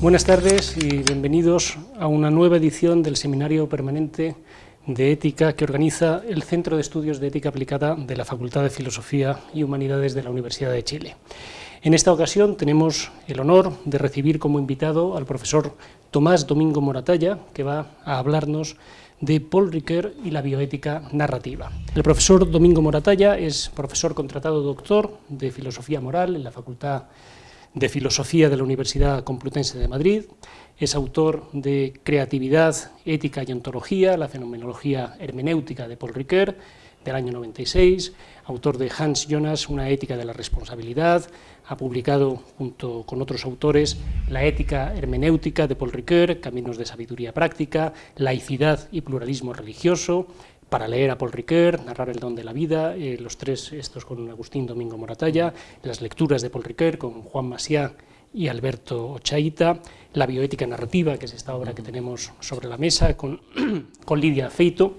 Buenas tardes y bienvenidos a una nueva edición del Seminario Permanente de Ética que organiza el Centro de Estudios de Ética Aplicada de la Facultad de Filosofía y Humanidades de la Universidad de Chile. En esta ocasión tenemos el honor de recibir como invitado al profesor Tomás Domingo Moratalla, que va a hablarnos de Paul Ricoeur y la bioética narrativa. El profesor Domingo Moratalla es profesor contratado doctor de Filosofía Moral en la Facultad de Filosofía de la Universidad Complutense de Madrid, es autor de Creatividad, Ética y Ontología, la fenomenología hermenéutica de Paul Ricoeur, del año 96, autor de Hans Jonas, Una ética de la responsabilidad, ha publicado junto con otros autores La ética hermenéutica de Paul Ricoeur, Caminos de sabiduría práctica, Laicidad y pluralismo religioso, para leer a Paul Ricoeur, narrar el don de la vida, eh, los tres estos con Agustín Domingo Moratalla, las lecturas de Paul Ricoeur con Juan Masiá y Alberto Ochaita, la bioética narrativa, que es esta obra que tenemos sobre la mesa, con, con Lidia Feito,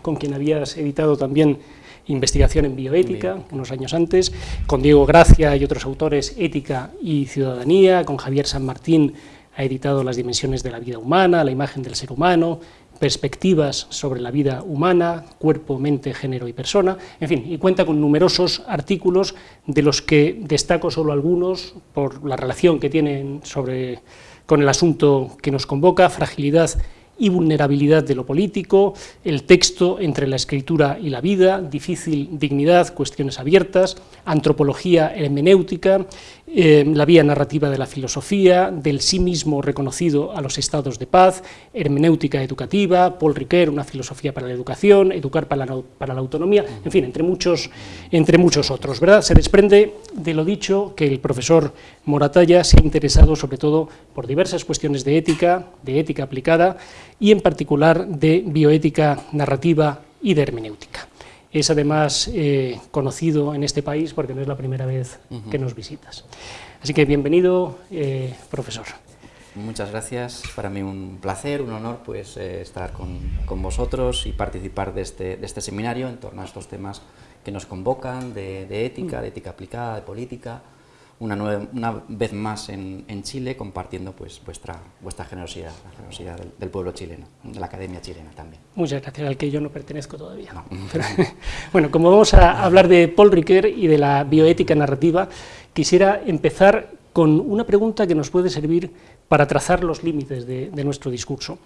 con quien habías editado también investigación en bioética, unos años antes, con Diego Gracia y otros autores, Ética y Ciudadanía, con Javier San Martín ha editado Las dimensiones de la vida humana, La imagen del ser humano, Perspectivas sobre la vida humana, Cuerpo, mente, género y persona, en fin, y cuenta con numerosos artículos de los que destaco solo algunos por la relación que tienen sobre, con el asunto que nos convoca, fragilidad y vulnerabilidad de lo político, el texto entre la escritura y la vida, difícil dignidad, cuestiones abiertas, antropología hermenéutica, eh, la vía narrativa de la filosofía, del sí mismo reconocido a los estados de paz, hermenéutica educativa, Paul Ricoeur, una filosofía para la educación, educar para la, para la autonomía, en fin, entre muchos, entre muchos otros. ¿verdad? Se desprende de lo dicho que el profesor Moratalla se ha interesado sobre todo por diversas cuestiones de ética, de ética aplicada y en particular de bioética narrativa y de hermenéutica es además eh, conocido en este país porque no es la primera vez que nos visitas. Así que bienvenido, eh, profesor. Muchas gracias, para mí un placer, un honor pues, eh, estar con, con, vosotros y participar de este, de este, seminario en torno a estos temas que nos convocan de, de ética, de ética aplicada, de política, una, una vez más en, en, Chile, compartiendo pues, vuestra, vuestra generosidad, la generosidad del, pueblo chileno, de la academia chilena también. Muchas gracias, al que yo no pertenezco todavía. bueno, como vamos a hablar de Paul Ricoeur y de la bioética narrativa, quisiera empezar con una pregunta que nos puede servir para trazar los límites de, de nuestro discurso.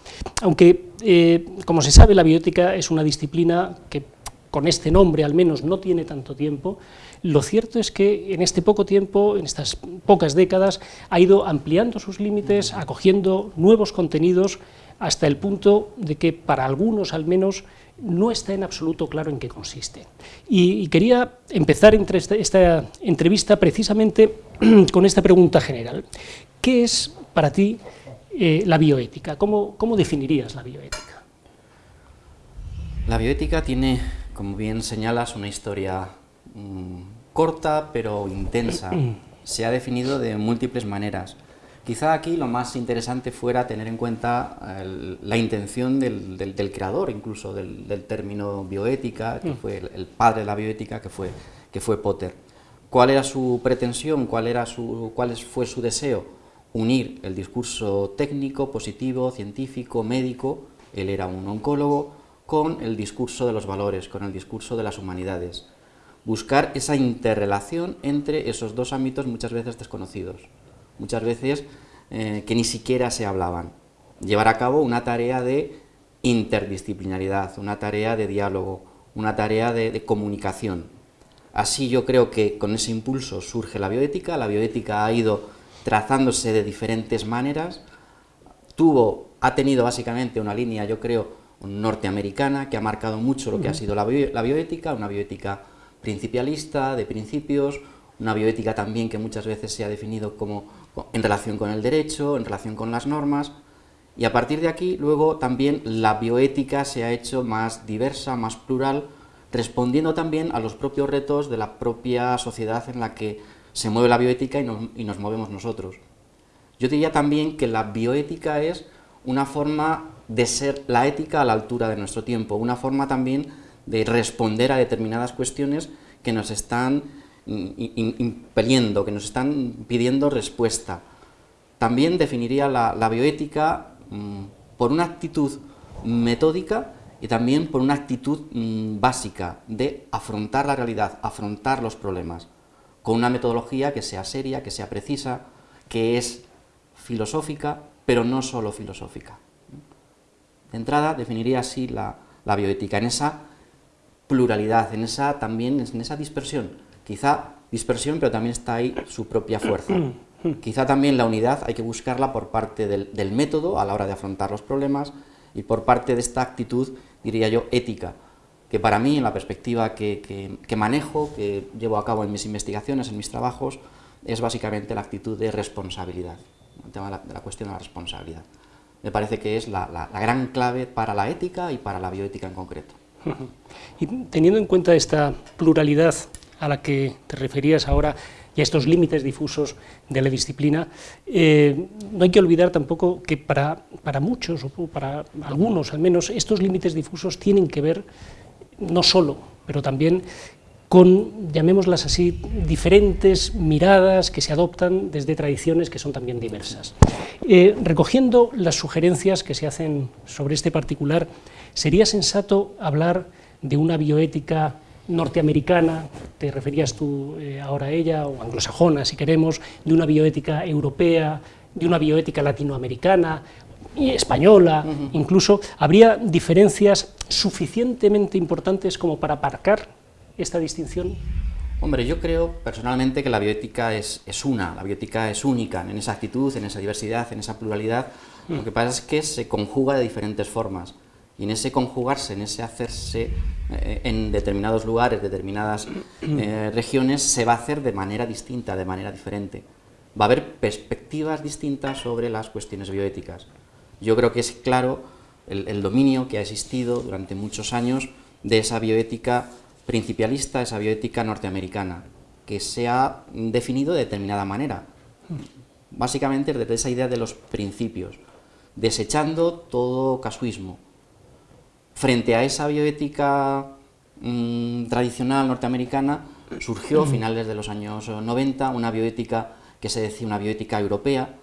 Aunque, eh, como se sabe, la bioética es una disciplina que con este nombre al menos no tiene tanto tiempo, lo cierto es que en este poco tiempo, en estas pocas décadas, ha ido ampliando sus límites, acogiendo nuevos contenidos, hasta el punto de que para algunos al menos no está en absoluto claro en qué consiste. Y, quería empezar entre esta, entrevista precisamente con esta pregunta general. ¿Qué es para ti eh, la bioética? ¿Cómo, ¿Cómo definirías la bioética? La bioética tiene, como bien señalas, una historia mm, corta pero intensa. Se ha definido de múltiples maneras. Quizá aquí lo más interesante fuera tener en cuenta la intención del, creador, incluso del, término bioética, que mm. fue el, padre de la bioética, que fue, que fue Potter. ¿Cuál era su pretensión? ¿Cuál, era su, ¿Cuál fue su deseo? Unir el discurso técnico, positivo, científico, médico, él era un oncólogo, con el discurso de los valores, con el discurso de las humanidades buscar esa interrelación entre esos dos ámbitos muchas veces desconocidos, muchas veces eh, que ni siquiera se hablaban. Llevar a cabo una tarea de interdisciplinaridad, una tarea de diálogo, una tarea de, comunicación. Así yo creo que con ese impulso surge la bioética, la bioética ha ido trazándose de diferentes maneras, tuvo, ha tenido básicamente una línea, yo creo, norteamericana, que ha marcado mucho lo que ha sido la, la bioética, una bioética principialista, de principios, una bioética también que muchas veces se ha definido como en relación con el derecho, en relación con las normas, y a partir de aquí luego también la bioética se ha hecho más diversa, más plural, respondiendo también a los propios retos de la propia sociedad en la que se mueve la bioética y nos, y nos movemos nosotros. Yo diría también que la bioética es una forma de ser la ética a la altura de nuestro tiempo, una forma también de responder a determinadas cuestiones que nos están impeliendo, que nos están pidiendo respuesta. también definiría la, bioética mm, por una actitud metódica y también por una actitud mm, básica de afrontar la realidad, afrontar los problemas, con una metodología que sea seria, que sea precisa, que es filosófica, pero no solo filosófica. De entrada, definiría así la, bioética, en esa pluralidad, en esa también en esa dispersión. Quizá dispersión, pero también está ahí su propia fuerza. Quizá también la unidad hay que buscarla por parte del, método a la hora de afrontar los problemas y por parte de esta actitud, diría yo, ética, que para mí, en la perspectiva que, manejo, que llevo a cabo en mis investigaciones, en mis trabajos, es básicamente la actitud de responsabilidad, el tema de la, cuestión de la responsabilidad. Me parece que es la, gran clave para la ética y para la bioética en concreto. Y teniendo en cuenta esta pluralidad a la que te referías ahora, y a estos límites difusos de la disciplina, eh, no hay que olvidar tampoco que para, para muchos, o para algunos al menos, estos límites difusos tienen que ver no solo, pero también con, llamémoslas así, diferentes miradas que se adoptan desde tradiciones que son también diversas. Eh, recogiendo las sugerencias que se hacen sobre este particular, sería sensato hablar de una bioética norteamericana, te referías tú eh, ahora a ella, o anglosajona si queremos, de una bioética europea, de una bioética latinoamericana, y española, incluso, ¿habría diferencias suficientemente importantes como para aparcar esta distinción? Hombre, yo creo personalmente que la bioética es, es, una, la bioética es única en esa actitud, en esa diversidad, en esa pluralidad. Lo que pasa es que se conjuga de diferentes formas y en ese conjugarse, en ese hacerse eh, en determinados lugares, determinadas eh, regiones, se va a hacer de manera distinta, de manera diferente. Va a haber perspectivas distintas sobre las cuestiones bioéticas. Yo creo que es claro el, dominio que ha existido durante muchos años de esa bioética principialista, esa bioética norteamericana, que se ha definido de determinada manera. Básicamente desde esa idea de los principios, desechando todo casuismo, Frente a esa bioética mm, tradicional norteamericana, surgió a finales de los años 90 una bioética que se decía una bioética europea,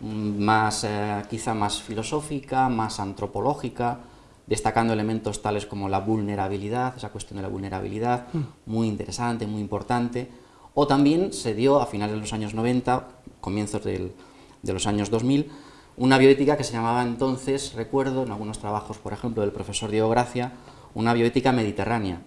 mm, más, eh, quizá más filosófica, más antropológica, destacando elementos tales como la vulnerabilidad, esa cuestión de la vulnerabilidad, mm. muy interesante, muy importante, o también se dio a finales de los años 90, comienzos de los años 2000, una bioética que se llamaba entonces, recuerdo, en algunos trabajos, por ejemplo, del profesor Diego Gracia, una bioética mediterránea.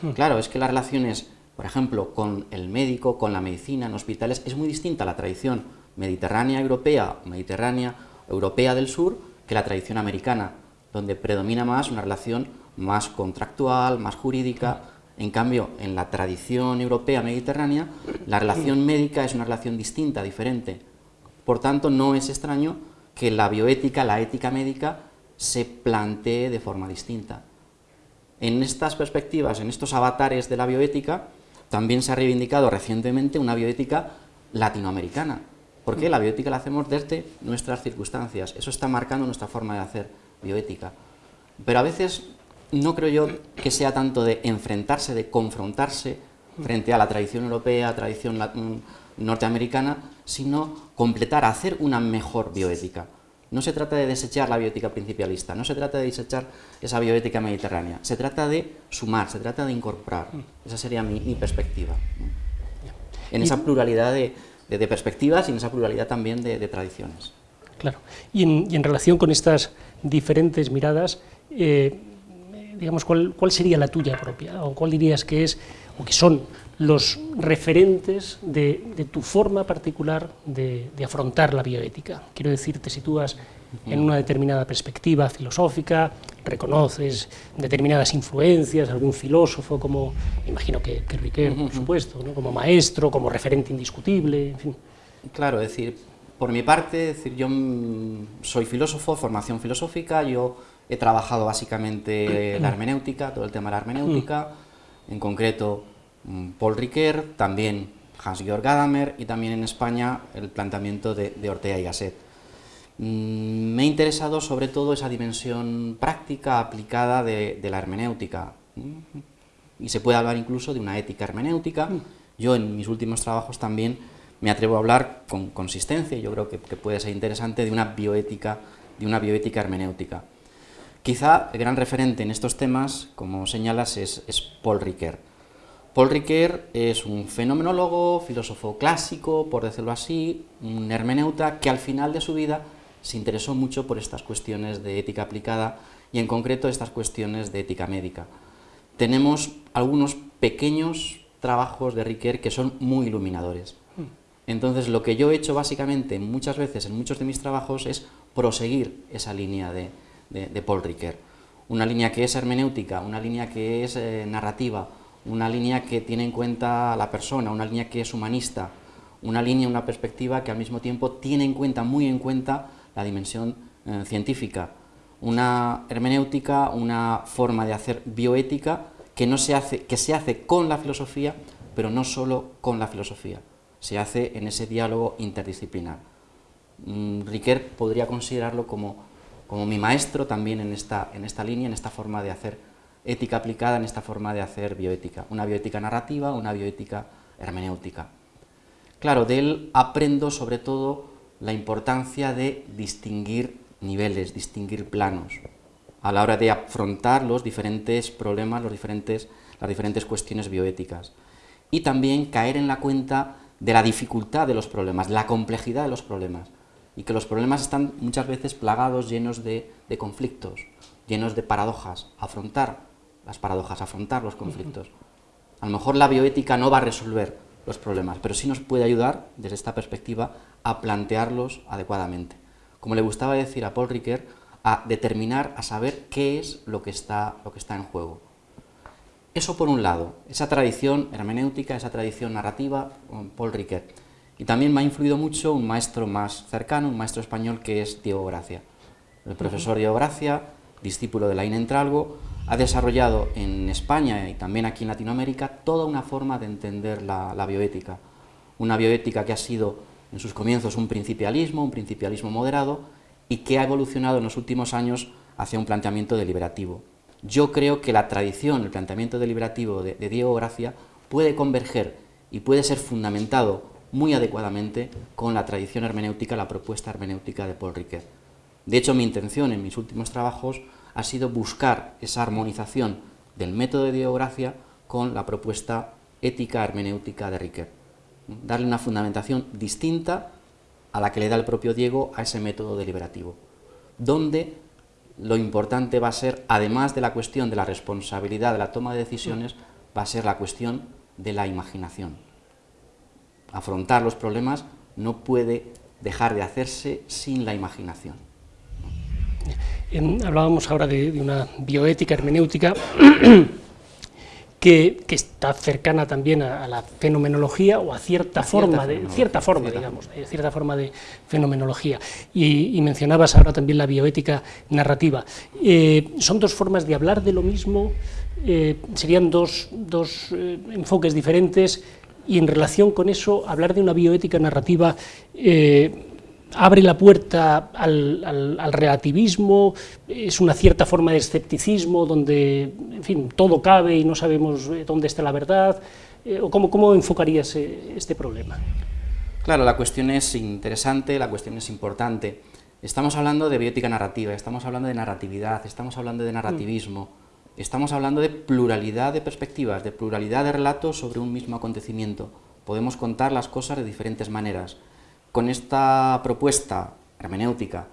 Hmm. Claro, es que las relaciones, por ejemplo, con el médico, con la medicina, en hospitales, es muy distinta a la tradición mediterránea europea, mediterránea europea del sur, que la tradición americana, donde predomina más una relación más contractual, más jurídica. En cambio, en la tradición europea mediterránea, la relación médica es una relación distinta, diferente. Por tanto, no es extraño que la bioética, la ética médica, se plantee de forma distinta. En estas perspectivas, en estos avatares de la bioética, también se ha reivindicado recientemente una bioética latinoamericana, porque la bioética la hacemos desde nuestras circunstancias, eso está marcando nuestra forma de hacer bioética. Pero a veces no creo yo que sea tanto de enfrentarse, de confrontarse frente a la tradición europea, tradición norteamericana, sino completar, hacer una mejor bioética. No se trata de desechar la bioética principialista, no se trata de desechar esa bioética mediterránea, se trata de sumar, se trata de incorporar. Esa sería mi, perspectiva. En esa pluralidad de, perspectivas y en esa pluralidad también de, tradiciones. Claro. Y en, relación con estas diferentes miradas, eh, digamos, ¿cuál, ¿cuál sería la tuya propia? ¿O cuál dirías que es, o que son los referentes de, tu forma particular de, afrontar la bioética. Quiero decir, te sitúas en una determinada perspectiva filosófica, reconoces determinadas influencias, algún filósofo como, imagino que, que Riquet, por supuesto, como maestro, como referente indiscutible, en fin. Claro, es decir, por mi parte, decir, yo soy filósofo, formación filosófica, yo he trabajado básicamente la hermenéutica, todo el tema de la hermenéutica, en concreto Mm, Paul Riquet, también Hans-Georg Gadamer y también en España el planteamiento de, Ortega y Gasset. Mm, me ha interesado sobre todo esa dimensión práctica aplicada de, la hermenéutica y se puede hablar incluso de una ética hermenéutica. Yo en mis últimos trabajos también me atrevo a hablar con consistencia, y yo creo que, puede ser interesante, de una bioética, de una bioética hermenéutica. Quizá el gran referente en estos temas, como señalas, es, Paul Ricoeur. Paul Ricoeur es un fenomenólogo, filósofo clásico, por decirlo así, un hermeneuta que al final de su vida se interesó mucho por estas cuestiones de ética aplicada y en concreto estas cuestiones de ética médica. Tenemos algunos pequeños trabajos de Ricoeur que son muy iluminadores. Entonces lo que yo he hecho básicamente muchas veces en muchos de mis trabajos es proseguir esa línea de, Paul Ricoeur. Una línea que es hermenéutica, una línea que es eh, narrativa, una línea que tiene en cuenta a la persona, una línea que es humanista, una línea, una perspectiva que al mismo tiempo tiene en cuenta, muy en cuenta, la dimensión eh, científica. Una hermenéutica, una forma de hacer bioética que, no se hace, que se hace con la filosofía, pero no solo con la filosofía, se hace en ese diálogo interdisciplinar. Mm, Riquet podría considerarlo como, como mi maestro también en esta, en esta línea, en esta forma de hacer ética aplicada, en esta forma de hacer bioética. Una bioética narrativa, una bioética hermenéutica. Claro, de él aprendo sobre todo la importancia de distinguir niveles, distinguir planos, a la hora de afrontar los diferentes problemas, los diferentes, las diferentes cuestiones bioéticas. Y también caer en la cuenta de la dificultad de los problemas, la complejidad de los problemas, y que los problemas están muchas veces plagados, llenos de, conflictos, llenos de paradojas. Afrontar las paradojas, afrontar los conflictos. A lo mejor la bioética no va a resolver los problemas, pero sí nos puede ayudar, desde esta perspectiva, a plantearlos adecuadamente. Como le gustaba decir a Paul Ricoeur, a determinar, a saber qué es lo que está, lo que está en juego. Eso por un lado, esa tradición hermenéutica, esa tradición narrativa, Paul Ricoeur. Y también me ha influido mucho un maestro más cercano, un maestro español que es Diego Gracia. El profesor Diego Gracia, discípulo de Laín Entralgo, ha desarrollado en España y también aquí en Latinoamérica toda una forma de entender la, bioética. Una bioética que ha sido en sus comienzos un principialismo, un principialismo moderado, y que ha evolucionado en los últimos años hacia un planteamiento deliberativo. Yo creo que la tradición, el planteamiento deliberativo de, Diego Gracia puede converger y puede ser fundamentado muy adecuadamente con la tradición hermenéutica, la propuesta hermenéutica de Paul Ricoeur. De hecho, mi intención en mis últimos trabajos ha sido buscar esa armonización del método de Gracia con la propuesta ética hermenéutica de Riquet. Darle una fundamentación distinta a la que le da el propio Diego a ese método deliberativo, donde lo importante va a ser, además de la cuestión de la responsabilidad de la toma de decisiones, va a ser la cuestión de la imaginación. Afrontar los problemas no puede dejar de hacerse sin la imaginación hablábamos ahora de, una bioética hermenéutica que, está cercana también a, la fenomenología o a cierta, forma, de, cierta forma, digamos, cierta forma de fenomenología. Y, mencionabas ahora también la bioética narrativa. Eh, son dos formas de hablar de lo mismo, eh, serían dos, eh, enfoques diferentes, y en relación con eso, hablar de una bioética narrativa abre la puerta al, relativismo, es una cierta forma de escepticismo donde, en fin, todo cabe y no sabemos eh, dónde está la verdad, eh, o cómo, cómo enfocarías eh, este problema? Claro, la cuestión es interesante, la cuestión es importante. Estamos hablando de biótica narrativa, estamos hablando de narratividad, estamos hablando de narrativismo, estamos hablando de pluralidad de perspectivas, de pluralidad de relatos sobre un mismo acontecimiento. Podemos contar las cosas de diferentes maneras. Con esta propuesta hermenéutica,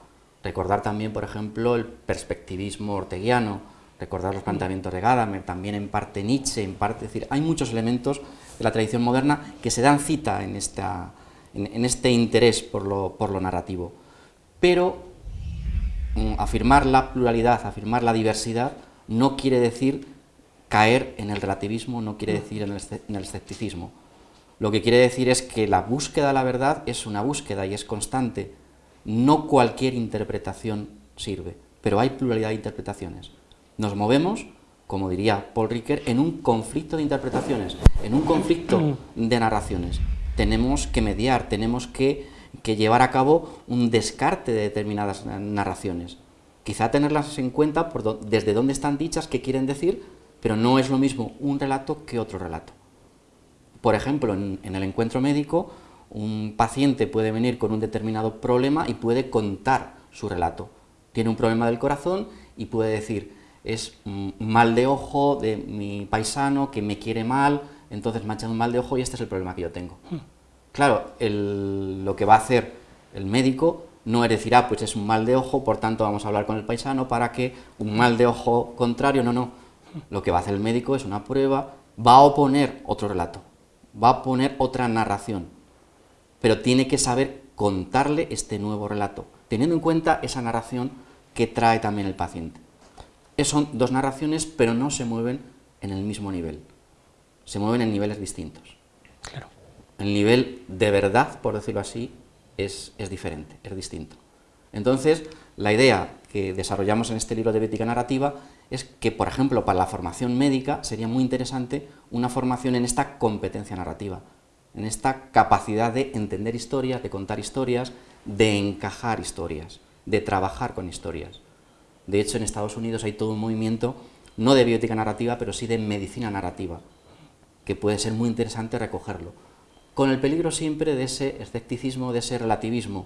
recordar también, por ejemplo, el perspectivismo orteguiano, recordar los planteamientos de Gadamer, también en parte Nietzsche, en parte, es decir, hay muchos elementos de la tradición moderna que se dan cita en, esta, en, este interés por lo, por lo narrativo. Pero mm, afirmar la pluralidad, afirmar la diversidad, no quiere decir caer en el relativismo, no quiere decir en el escepticismo. Lo que quiere decir es que la búsqueda de la verdad es una búsqueda y es constante. No cualquier interpretación sirve, pero hay pluralidad de interpretaciones. Nos movemos, como diría Paul Ricoeur, en un conflicto de interpretaciones, en un conflicto de narraciones. Tenemos que mediar, tenemos que, llevar a cabo un descarte de determinadas narraciones. Quizá tenerlas en cuenta desde dónde están dichas, qué quieren decir, pero no es lo mismo un relato que otro relato. Por ejemplo, en, el encuentro médico, Un paciente puede venir con un determinado problema y puede contar su relato. Tiene un problema del corazón y puede decir, es un mal de ojo de mi paisano que me quiere mal, entonces me ha echado un mal de ojo y este es el problema que yo tengo. Hmm. Claro, lo que va a hacer el médico no es decir, ah, pues es un mal de ojo, por tanto vamos a hablar con el paisano para que un mal de ojo contrario, no, no. Lo que va a hacer el médico es una prueba, va a oponer otro relato, va a poner otra narración, pero tiene que saber contarle este nuevo relato, teniendo en cuenta esa narración que trae también el paciente. Son dos narraciones, pero no se mueven en el mismo nivel, se mueven en niveles distintos. Claro. El nivel de verdad, por decirlo así, es, diferente, es distinto. Entonces, la idea que desarrollamos en este libro de Bética Narrativa es que, por ejemplo, para la formación médica sería muy interesante una formación en esta competencia narrativa, en esta capacidad de entender historias, de contar historias, de encajar historias, de trabajar con historias. De hecho, en Estados Unidos hay todo un movimiento, no de bioética narrativa, pero sí de medicina narrativa, que puede ser muy interesante recogerlo con el peligro siempre de ese escepticismo, de ese relativismo.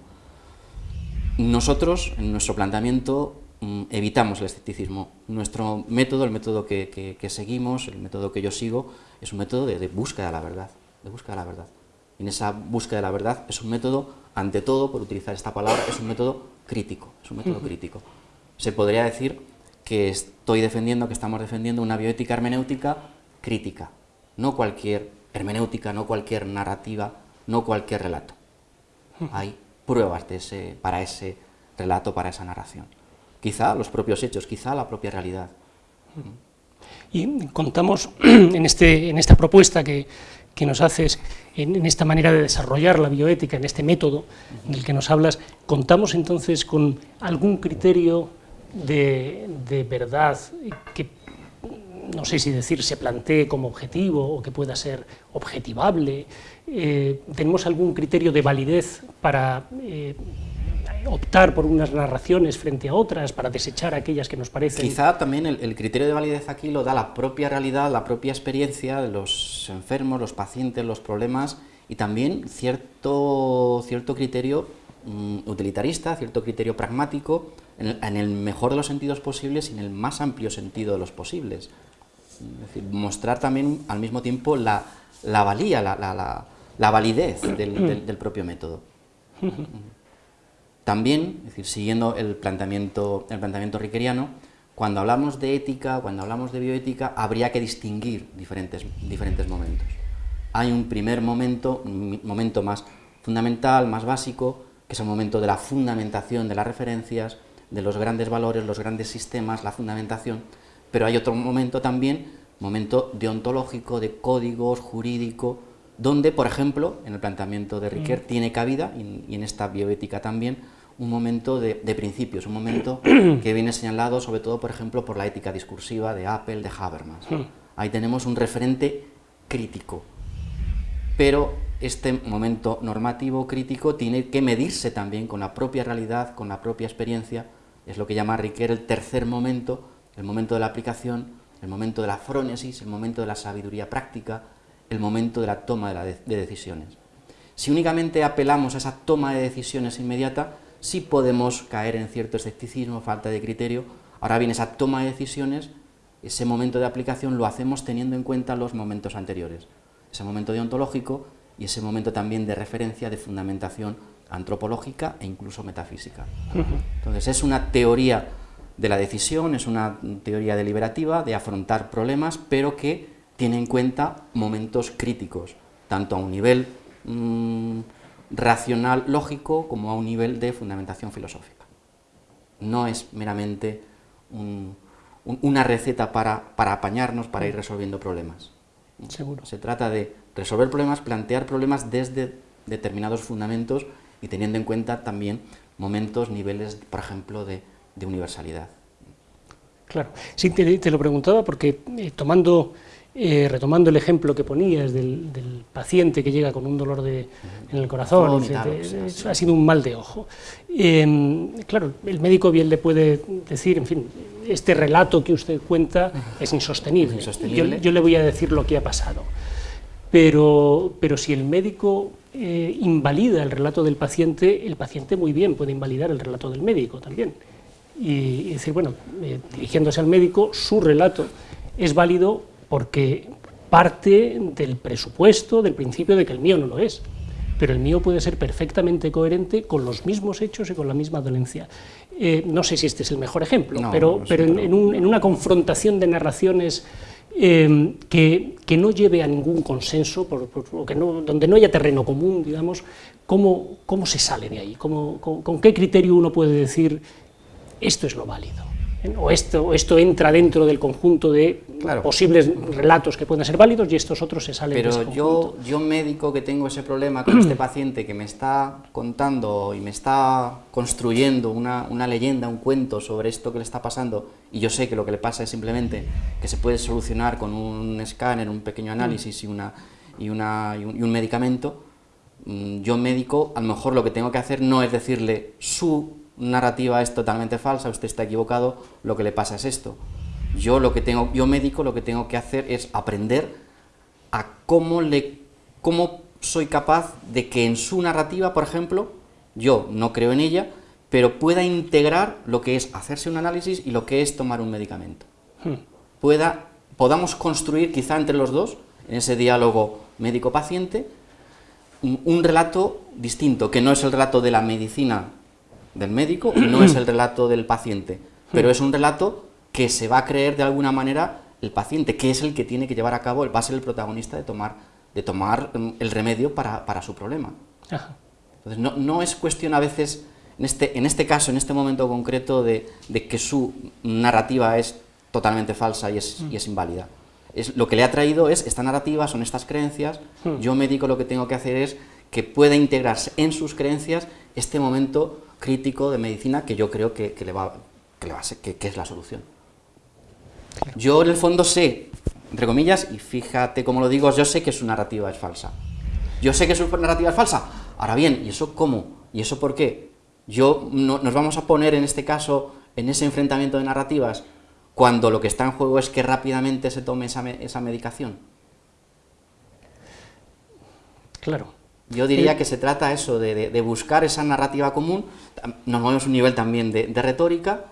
Nosotros, en nuestro planteamiento, evitamos el escepticismo. Nuestro método, el método que, seguimos, el método que yo sigo, es un método de, búsqueda de la verdad, de búsqueda de la verdad. Y en esa búsqueda de la verdad es un método, ante todo, por utilizar esta palabra, es un método crítico, es un método crítico. Se podría decir que estoy defendiendo, que estamos defendiendo una bioética hermenéutica crítica, no cualquier hermenéutica, no cualquier narrativa, no cualquier relato. Hay pruebas de ese, para ese relato, para esa narración. Quizá los propios hechos, quizá la propia realidad. Y contamos en, este, en esta propuesta que, nos haces, en, esta manera de desarrollar la bioética, en este método del que nos hablas, ¿contamos entonces con algún criterio de, de verdad que no sé si decir, se plantee como objetivo o que pueda ser objetivable. Eh, ¿Tenemos algún criterio de validez para eh, optar por unas narraciones frente a otras, para desechar aquellas que nos parecen... Quizá también el, criterio de validez aquí lo da la propia realidad, la propia experiencia de los enfermos, los pacientes, los problemas, y también cierto, cierto criterio mm, utilitarista, cierto criterio pragmático, en el, mejor de los sentidos posibles y en el más amplio sentido de los posibles. Es decir, mostrar también al mismo tiempo la, valía, la, validez del, propio método. También, es decir, siguiendo el planteamiento, el planteamiento riqueriano, cuando hablamos de ética, cuando hablamos de bioética, habría que distinguir diferentes, diferentes momentos. Hay un primer momento, un momento más fundamental, más básico, que es el momento de la fundamentación de las referencias, de los grandes valores, los grandes sistemas, la fundamentación, pero hay otro momento también, momento deontológico, de códigos, jurídico, donde, por ejemplo, en el planteamiento de Riquet mm. tiene cabida, y, en esta bioética también, un momento de, principios, un momento que viene señalado sobre todo, por ejemplo, por la ética discursiva de Apple, de Habermas. Mm. Ahí tenemos un referente crítico, pero este momento normativo crítico tiene que medirse también con la propia realidad, con la propia experiencia, es lo que llama Riquet el tercer momento, el momento de la aplicación, el momento de la frónesis, el momento de la sabiduría práctica, el momento de la toma de, decisiones. Si únicamente apelamos a esa toma de decisiones inmediata, sí podemos caer en cierto escepticismo, falta de criterio. Ahora bien, esa toma de decisiones, ese momento de aplicación lo hacemos teniendo en cuenta los momentos anteriores, ese momento deontológico y ese momento también de referencia, de fundamentación antropológica e incluso metafísica. Entonces es una teoría de la decisión, es una teoría deliberativa de afrontar problemas, pero que tiene en cuenta momentos críticos, tanto a un nivel mm, racional, lógico, como a un nivel de fundamentación filosófica. No es meramente una receta para, apañarnos, para ir resolviendo problemas. Seguro. Se trata de resolver problemas, plantear problemas desde determinados fundamentos y teniendo en cuenta también momentos, niveles, por ejemplo, de, de universalidad. Claro, sí, te, lo preguntaba porque eh, tomando, eh, retomando el ejemplo que ponías del, paciente que llega con un dolor de, en el corazón, ha sido un mal de ojo. Em, claro, el médico bien le puede decir, en fin, este relato que usted cuenta es insostenible, Yo, yo, le voy a decir lo que ha pasado. pero, pero si el médico eh, invalida el relato del paciente, el paciente muy bien puede invalidar el relato del médico también. Y, decir, bueno, eh, dirigiéndose al médico, su relato es válido porque parte del presupuesto, del principio de que el mío no lo es pero el mío puede ser perfectamente coherente con los mismos hechos y con la misma dolencia. Eh, no sé si este es el mejor ejemplo, pero, pero en, una confrontación de narraciones eh, que, no lleve a ningún consenso, por, que no, donde no haya terreno común, digamos, ¿cómo, cómo se sale de ahí? ¿Cómo, con, qué criterio uno puede decir esto es lo válido? O esto, esto entra dentro del conjunto de posibles relatos que pueden ser válidos y estos otros se salen Pero yo, yo médico que tengo ese problema con este paciente que me está contando y me está construyendo una, una, leyenda, un cuento sobre esto que le está pasando y yo sé que lo que le pasa es simplemente que se puede solucionar con un escáner, un pequeño análisis y, una, y, una, y un medicamento, mm, yo médico a lo mejor lo que tengo que hacer no es decirle su narrativa es totalmente falsa, usted está equivocado, lo que le pasa es esto. Yo, lo que tengo, yo médico lo que tengo que hacer es aprender a cómo, le, cómo soy capaz de que en su narrativa, por ejemplo, yo no creo en ella, pero pueda integrar lo que es hacerse un análisis y lo que es tomar un medicamento. Hmm. Pueda, podamos construir quizá entre los dos, en ese diálogo médico-paciente, un relato distinto, que no es el relato de la medicina del médico y no es el relato del paciente, pero es un relato que se va a creer de alguna manera el paciente, que es el que tiene que llevar a cabo, va a ser el protagonista de tomar, de tomar mm, el remedio para, su problema. Entonces, no, no, es cuestión a veces, en este, en este caso, en este momento concreto, de, que su narrativa es totalmente falsa y es, y es inválida. Es, lo que le ha traído es esta narrativa, son estas creencias, hmm. yo médico lo que tengo que hacer es que pueda integrarse en sus creencias este momento crítico de medicina que yo creo que, le, va, que, le va a ser, que, es la solución. Yo en el fondo sé, entre comillas, y fíjate cómo lo digo, yo sé que su narrativa es falsa. Yo sé que su narrativa es falsa. Ahora bien, ¿y eso cómo? ¿Y eso por qué? Yo nos vamos a poner en este caso, en ese enfrentamiento de narrativas, cuando lo que está en juego es que rápidamente se tome esa, esa medicación. Claro. Yo diría que se trata eso, de, buscar esa narrativa común, nos movemos un nivel también de, retórica,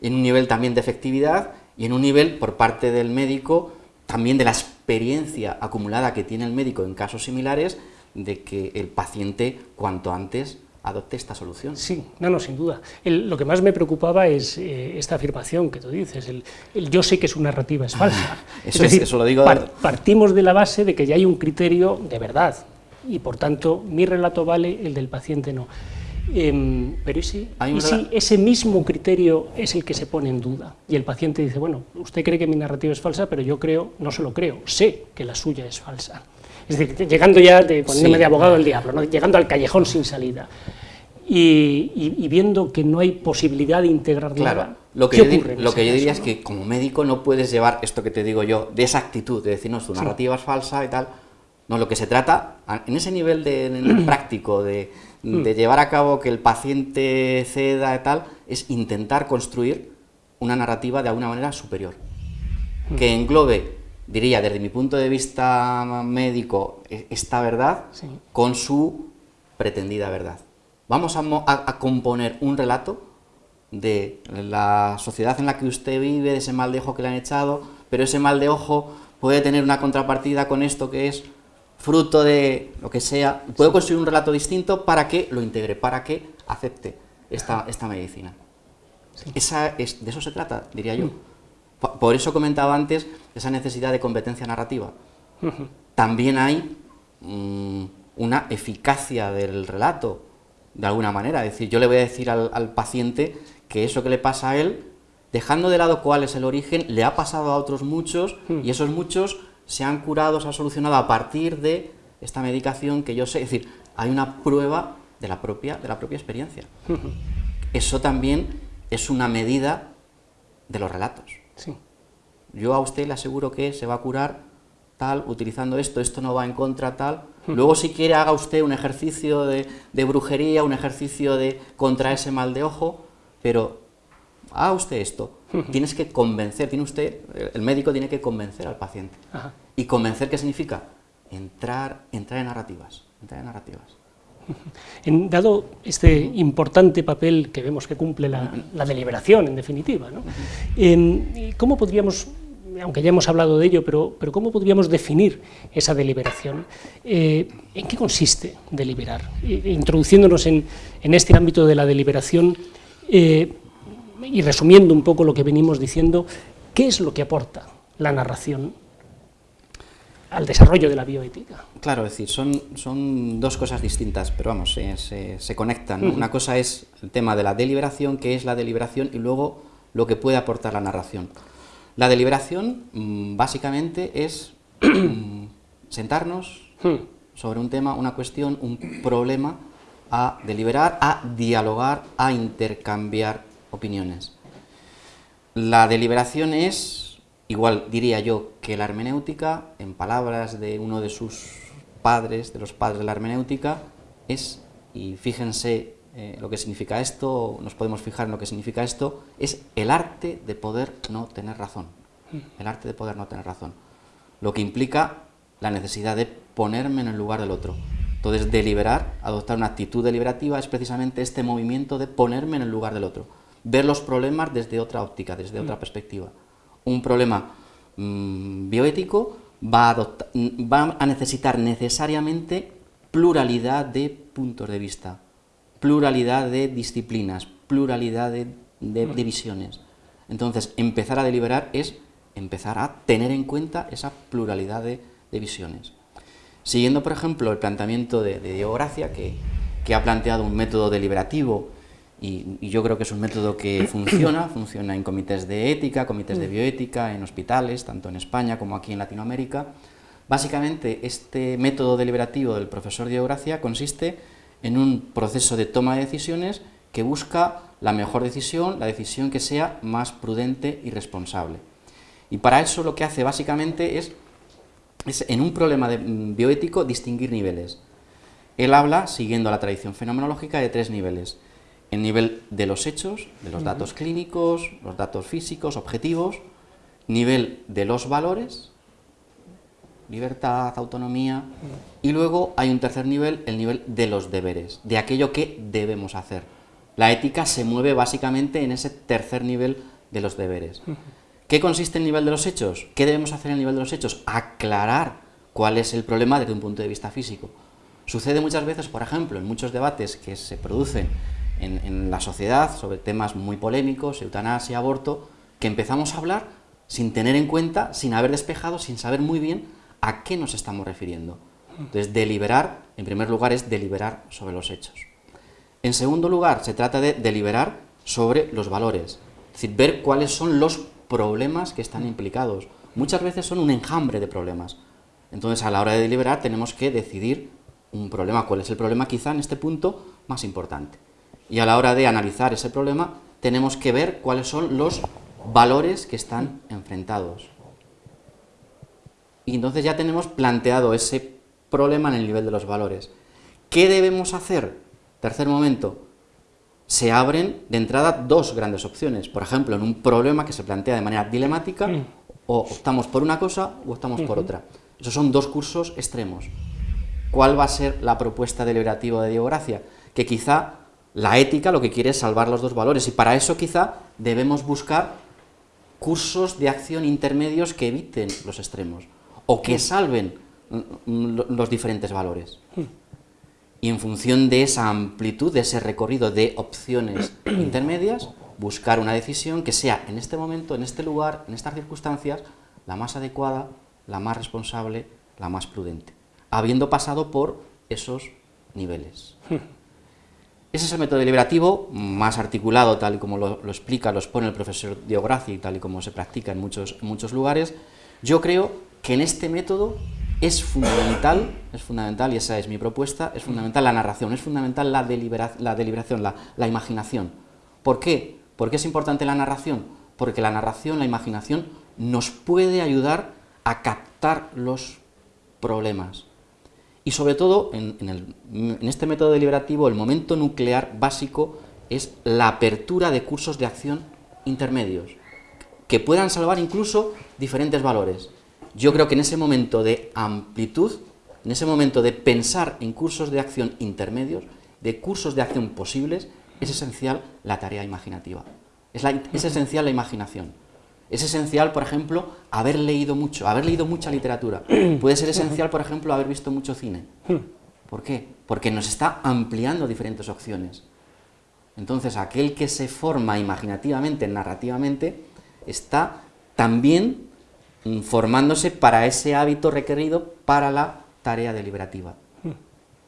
en un nivel también de efectividad y en un nivel por parte del médico también de la experiencia acumulada que tiene el médico en casos similares de que el paciente cuanto antes adopte esta solución. Sí, no, no, sin duda. lo que más me preocupaba es eh, esta afirmación que tú dices, el, yo sé que su narrativa es falsa. eso, es eso lo digo... partimos de la base de que ya hay un criterio de verdad, y por tanto mi relato vale, el del paciente no. Em, pero ¿y si, ese mismo criterio es el que se pone en duda? Y el paciente dice, bueno, usted cree que mi narrativa es falsa, pero yo creo, no solo creo, sé que la suya es falsa. Es decir, llegando ya, de, poniéndome de abogado del diablo, llegando al callejón sin salida. Y, viendo que no hay posibilidad de integrar claro, nada. Lo que, yo, lo que yo diría es que como médico no puedes llevar esto que te digo yo, de esa actitud, de decir, no, tu narrativa es falsa y tal, no, lo que se trata, en ese nivel de, práctico, de, llevar a cabo que el paciente ceda y tal, es intentar construir una narrativa de alguna manera superior, que englobe, diría, desde mi punto de vista médico, e, esta verdad con su pretendida verdad. Vamos a, a, componer un relato de la sociedad en la que usted vive, de ese mal de ojo que le han echado, pero ese mal de ojo puede tener una contrapartida con esto que es fruto de lo que sea, puedo construir un relato distinto para que lo integre, para que acepte esta, esta medicina. Esa es, de eso se trata, diría yo. Mm. Por, eso comentaba antes esa necesidad de competencia narrativa. También hay mm, una eficacia del relato, de alguna manera. Es decir, yo le voy a decir al, al paciente que eso que le pasa a él, dejando de lado cuál es el origen, le ha pasado a otros muchos, mm. y esos muchos se han curado, se han solucionado a partir de esta medicación que yo sé, es decir, hay una prueba de la propia, de la propia experiencia. Eso también es una medida de los relatos. Yo a usted le aseguro que se va a curar tal, utilizando esto, esto no va en contra tal. Luego si quiere haga usted un ejercicio de, de brujería, un ejercicio de contra ese mal de ojo, pero haga usted esto. Tienes que convencer, tiene usted, el médico tiene que convencer al paciente. ¿Y convencer qué significa? entrar, entrar en narrativas, entrar en narrativas. En, dado este importante papel que vemos que cumple la, deliberación, en definitiva, ¿no? ¿cómo podríamos, aunque ya hemos hablado de ello, pero, pero cómo podríamos definir esa deliberación? Eh, ¿En qué consiste deliberar? introduciéndonos en, en, este ámbito de la deliberación eh, y resumiendo un poco lo que venimos diciendo, ¿qué es lo que aporta la narración al desarrollo de la bioética. Claro, es decir, son, son dos cosas distintas, pero vamos, se, conectan. Una cosa es el tema de la deliberación, que es la deliberación, y luego lo que puede aportar la narración. La deliberación, mm, básicamente, es sentarnos sobre un tema, una cuestión, un problema, a deliberar, a dialogar, a intercambiar opiniones. La deliberación es Igual diría yo que la hermenéutica, en palabras de uno de sus padres, de los padres de la hermenéutica, es, y fíjense eh, lo que significa esto, nos podemos fijar en lo que significa esto, es el arte de poder no tener razón. El arte de poder no tener razón. Lo que implica la necesidad de ponerme en el lugar del otro. Entonces, deliberar, adoptar una actitud deliberativa es precisamente este movimiento de ponerme en el lugar del otro. Ver los problemas desde otra óptica, desde otra perspectiva un problema mm, bioético va a, necesitar necesariamente pluralidad de puntos de vista, pluralidad de disciplinas, pluralidad de, visiones. Entonces, empezar a deliberar es empezar a tener en cuenta esa pluralidad de, visiones. Siguiendo, por ejemplo, el planteamiento de, Diego Gracia, que, que ha planteado un método deliberativo y, yo creo que es un método que funciona, funciona en comités de ética, comités de mm. bioética, en hospitales, tanto en España como aquí en Latinoamérica. Básicamente, este método deliberativo del profesor Diego Gracia consiste en un proceso de toma de decisiones que busca la mejor decisión, la decisión que sea más prudente y responsable. Y para eso lo que hace básicamente es, es en un problema de, mm, bioético, distinguir niveles. Él habla, siguiendo la tradición fenomenológica, de tres niveles en nivel de los hechos, de los datos clínicos, los datos físicos, objetivos, nivel de los valores, libertad, autonomía, y luego hay un tercer nivel, el nivel de los deberes, de aquello que debemos hacer. La ética se mueve básicamente en ese tercer nivel de los deberes. ¿Qué consiste el nivel de los hechos? ¿Qué debemos hacer en el nivel de los hechos? Aclarar cuál es el problema desde un punto de vista físico. Sucede muchas veces, por ejemplo, en muchos debates que se producen en, la sociedad sobre temas muy polémicos, eutanasia, aborto, que empezamos a hablar sin tener en cuenta, sin haber despejado, sin saber muy bien a qué nos estamos refiriendo. Entonces, deliberar, en primer lugar, es deliberar sobre los hechos. En segundo lugar, se trata de deliberar sobre los valores, es decir, ver cuáles son los problemas que están implicados. Muchas veces son un enjambre de problemas. Entonces, a la hora de deliberar, tenemos que decidir un problema, cuál es el problema quizá en este punto más importante. Y a la hora de analizar ese problema, tenemos que ver cuáles son los valores que están enfrentados. Y entonces ya tenemos planteado ese problema en el nivel de los valores. ¿Qué debemos hacer? Tercer momento, se abren de entrada dos grandes opciones. Por ejemplo, en un problema que se plantea de manera dilemática, o optamos por una cosa o optamos por otra. Esos son dos cursos extremos. ¿Cuál va a ser la propuesta deliberativa de Diego Gracia? Que quizá la ética lo que quiere es salvar los dos valores y para eso quizá debemos buscar cursos de acción intermedios que eviten los extremos o que salven los diferentes valores. Y en función de esa amplitud, de ese recorrido de opciones intermedias, buscar una decisión que sea en este momento, en este lugar, en estas circunstancias, la más adecuada, la más responsable, la más prudente, habiendo pasado por esos niveles. Ese es el método deliberativo más articulado, tal y como lo, explica, lo expone el profesor Diograci, tal y como se practica en muchos, muchos lugares. Yo creo que en este método es fundamental, es fundamental, y esa es mi propuesta, es fundamental la narración, es fundamental la, la deliberación, la, la imaginación. ¿Por qué? ¿Por qué es importante la narración? Porque la narración, la imaginación, nos puede ayudar a captar los problemas. Y sobre todo, en, este método deliberativo, el momento nuclear básico es la apertura de cursos de acción intermedios, que puedan salvar incluso diferentes valores. Yo creo que en ese momento de amplitud en ese momento de pensar en cursos de acción intermedios, de cursos de acción posibles, es esencial la tarea imaginativa. Es, es, esencial la imaginación. Es esencial, por ejemplo, haber leído mucho, haber leído mucha literatura. Puede ser esencial, por ejemplo, haber visto mucho cine. ¿Por qué? Porque nos está ampliando diferentes opciones. Entonces, aquel que se forma imaginativamente, narrativamente, está también mm, formándose para ese hábito requerido para la tarea deliberativa.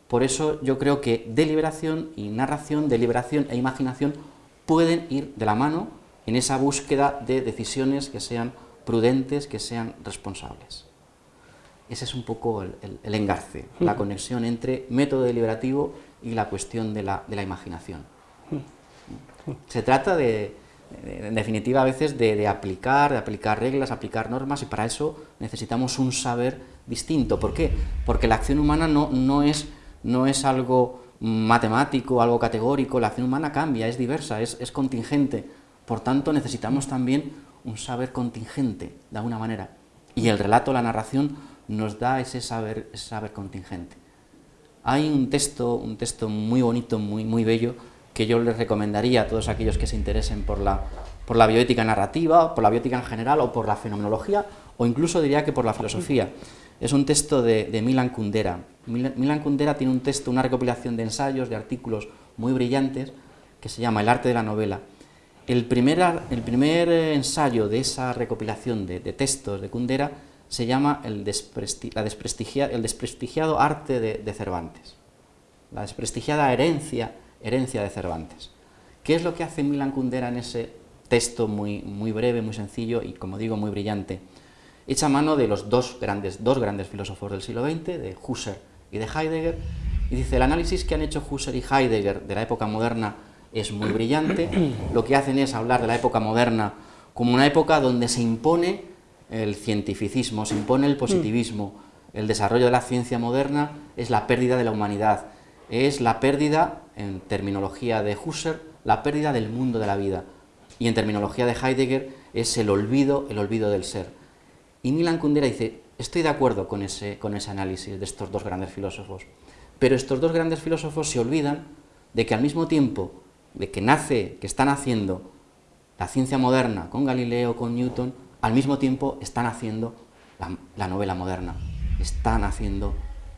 Por eso yo creo que deliberación y narración, deliberación e imaginación pueden ir de la mano en esa búsqueda de decisiones que sean prudentes, que sean responsables. Ese es un poco el, engarce, la conexión entre método deliberativo y la cuestión de la, imaginación. Se trata de, en definitiva, a veces de, aplicar, de aplicar reglas, aplicar normas, y para eso necesitamos un saber distinto. ¿Por qué? Porque la acción humana no, no es no es algo matemático, algo categórico, la acción humana cambia, es diversa, es, contingente. Por tanto, necesitamos también un saber contingente, de alguna manera. Y el relato, la narración, nos da ese saber, saber contingente. Hay un texto, un texto muy bonito, muy, muy bello, que yo les recomendaría a todos aquellos que se interesen por la, por la bioética narrativa, por la bioética en general, o por la fenomenología, o incluso diría que por la filosofía. Es un texto de, Milan Kundera. Milan Kundera tiene un texto, una recopilación de ensayos, de artículos muy brillantes, que se llama El arte de la novela. El primer, eh, ensayo de esa recopilación de, textos de Kundera se llama el, la desprestigiado arte de, Cervantes, la desprestigiada herencia, de Cervantes. ¿Qué es lo que hace Milan Kundera en ese texto muy, muy breve, muy sencillo y, como digo, muy brillante? echa mano de los dos grandes, dos grandes filósofos del siglo XX, de Husserl y de Heidegger, y dice, el análisis que han hecho Husserl y Heidegger de la época moderna es muy brillante, lo que hacen es hablar de la época moderna como una época donde se impone el cientificismo, se impone el positivismo, el desarrollo de la ciencia moderna es la pérdida de la humanidad, es la pérdida, en terminología de Husserl, la pérdida del mundo de la vida, y en terminología de Heidegger es el olvido, el olvido del ser. Y Milan Kundera dice, estoy de acuerdo con ese, con ese análisis de estos dos grandes filósofos, pero estos dos grandes filósofos se olvidan de que al mismo tiempo de que nace, que están haciendo la ciencia moderna con Galileo, con Newton, al mismo tiempo están haciendo la, la novela moderna, están haciendo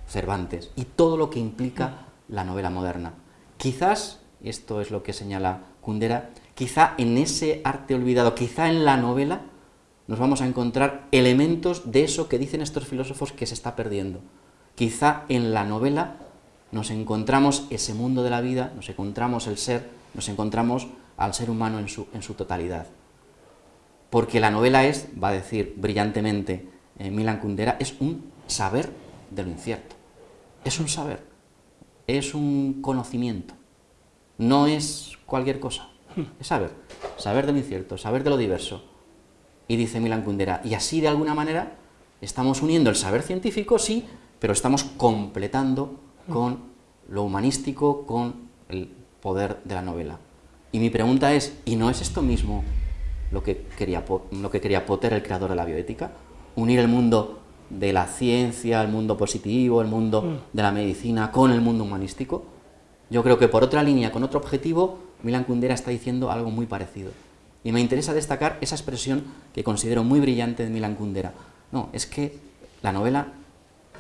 Cervantes y todo lo que implica la novela moderna. Quizás, y esto es lo que señala Kundera, quizá en ese arte olvidado, quizá en la novela, nos vamos a encontrar elementos de eso que dicen estos filósofos que se está perdiendo. Quizá en la novela nos encontramos ese mundo de la vida, nos encontramos el ser, nos encontramos al ser humano en su, en su totalidad. Porque la novela es, va a decir brillantemente eh, Milan Kundera, es un saber de lo incierto. Es un saber, es un conocimiento, no es cualquier cosa, es saber, saber de lo incierto, saber de lo diverso, y dice Milan Kundera, y así de alguna manera estamos uniendo el saber científico, sí, pero estamos completando con lo humanístico, con el poder de la novela. Y mi pregunta es, ¿y no es esto mismo lo que quería, lo que quería Potter, el creador de la bioética? Unir el mundo de la ciencia, el mundo positivo, el mundo mm. de la medicina, con el mundo humanístico. Yo creo que por otra línea, con otro objetivo, Milan Kundera está diciendo algo muy parecido. Y me interesa destacar esa expresión que considero muy brillante de Milan Kundera. No, es que la novela,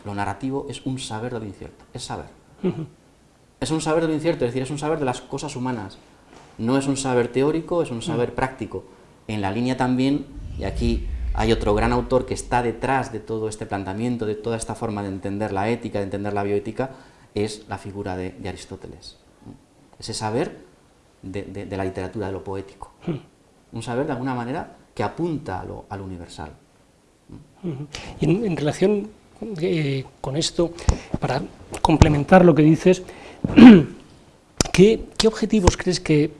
lo narrativo, es un saber de lo incierto, es saber. Es un saber de lo incierto, es decir, es un saber de las cosas humanas. No es un saber teórico, es un saber práctico. En la línea también, y aquí hay otro gran autor que está detrás de todo este planteamiento, de toda esta forma de entender la ética, de entender la bioética, es la figura de, Aristóteles. Ese saber de, la literatura, de lo poético un saber de alguna manera que apunta a lo, universal. Y en, relación eh, con esto, para complementar lo que dices, ¿qué, objetivos crees que,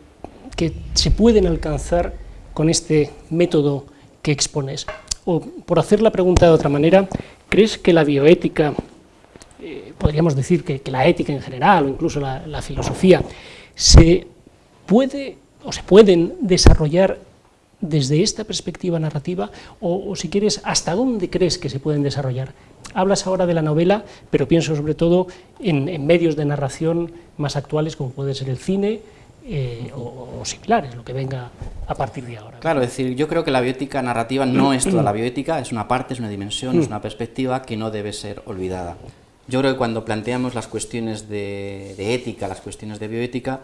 se pueden alcanzar con este método que expones? O, por hacer la pregunta de otra manera, ¿crees que la bioética, eh, podríamos decir que, la ética en general, o incluso la, la filosofía, se puede o se pueden desarrollar desde esta perspectiva narrativa o, si quieres, hasta dónde crees que se pueden desarrollar? Hablas ahora de la novela, pero pienso sobre todo en, medios de narración más actuales como puede ser el cine eh, o, o, similares, lo que venga a partir de ahora. Claro, es decir, yo creo que la bioética narrativa no es toda la bioética, es una parte, es una dimensión, es una perspectiva que no debe ser olvidada. Yo creo que cuando planteamos las cuestiones de, de ética, las cuestiones de bioética,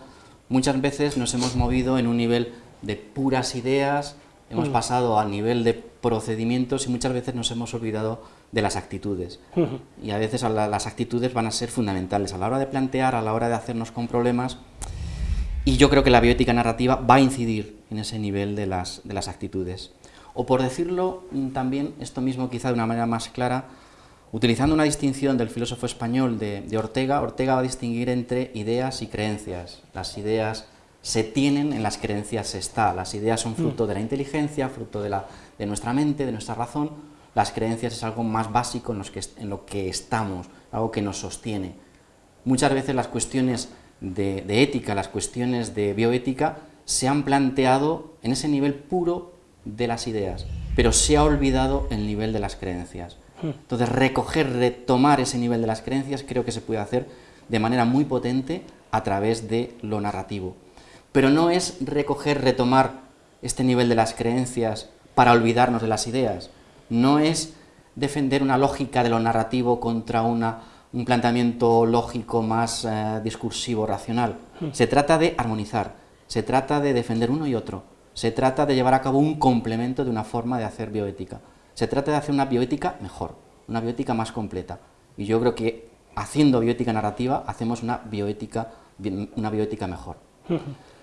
muchas veces nos hemos movido en un nivel de puras ideas, hemos mm. pasado al nivel de procedimientos y muchas veces nos hemos olvidado de las actitudes. Y a veces las actitudes van a ser fundamentales a la hora de plantear, a la hora de hacernos con problemas, y yo creo que la bioética narrativa va a incidir en ese nivel de las, de las actitudes. O por decirlo mm, también, esto mismo quizá de una manera más clara, utilizando una distinción del filósofo español de, de Ortega, Ortega va a distinguir entre ideas y creencias. Las ideas se tienen, en las creencias está. Las ideas son fruto mm. de la inteligencia, fruto de, la, de nuestra mente, de nuestra razón. Las creencias es algo más básico en, los que, en lo que estamos, algo que nos sostiene. Muchas veces las cuestiones de, ética, las cuestiones de bioética, se han planteado en ese nivel puro de las ideas, pero se ha olvidado el nivel de las creencias. Hmm. Entonces, recoger, retomar ese nivel de las creencias creo que se puede hacer de manera muy potente a través de lo narrativo. Pero no es recoger, retomar este nivel de las creencias para olvidarnos de las ideas, no es defender una lógica de lo narrativo contra una un planteamiento lógico más eh, discursivo, racional. Hmm. Se trata de armonizar, se trata de defender uno y otro, se trata de llevar a cabo un complemento de una forma de hacer bioética. Se trata de hacer una bioética mejor, una bioética más completa. Y yo creo que haciendo bioética narrativa hacemos una bioética, una bioética mejor.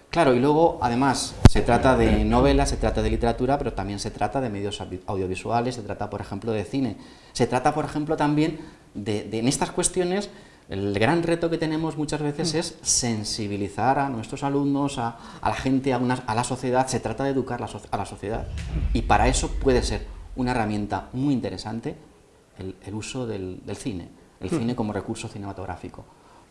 Claro, y luego, además, se trata de novelas, se trata de literatura, pero también se trata de medios audiovisuales, se trata, por ejemplo, de cine. Se trata, por ejemplo, también de, en estas cuestiones, el gran reto que tenemos muchas veces mm. es sensibilizar a nuestros alumnos, a, la gente, a, a, la sociedad, se trata de educar a la sociedad. Y para eso puede ser una herramienta muy interesante el, uso del, cine, el cine como recurso cinematográfico,